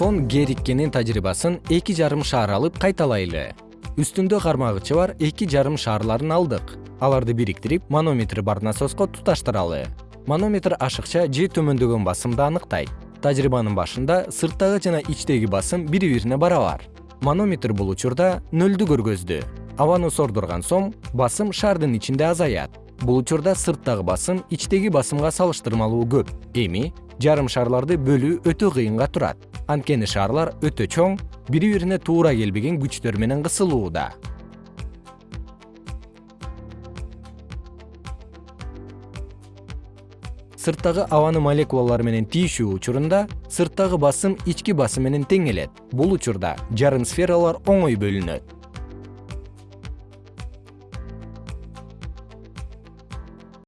гериккенин тажрыйбасын эки жарым шаар алып кайталайлы. Үстүндө кармагычы бар эки жарым шаарларын алдык. Аларды бириктирип манометри бар насоско туташтыралы. Манометр ашыкча же төмөндөгөн басымды аныктайт. Тажрыйбанын башында сырттагы жана ичтеги басым бири бирине барабар. Манометр бул учурда нөлдү көргөздү. Абаны сордурган соң басым шаардын ичинде азаят. Бул учурда сырттагы басым ичтеги басымга салыштырмалуу көп. Эми жарым шарларды бөлүү өтө кыйынга турат анткени шаарлар өтө чоң бири бирине туура келбеген күчтөр менен кысылууда. Сырттагы абаны молекулалар менен тийишүү учурунда сырттагы басым ички басым менен тең келет бул учурда жарым сфералар оңой бөлүнөт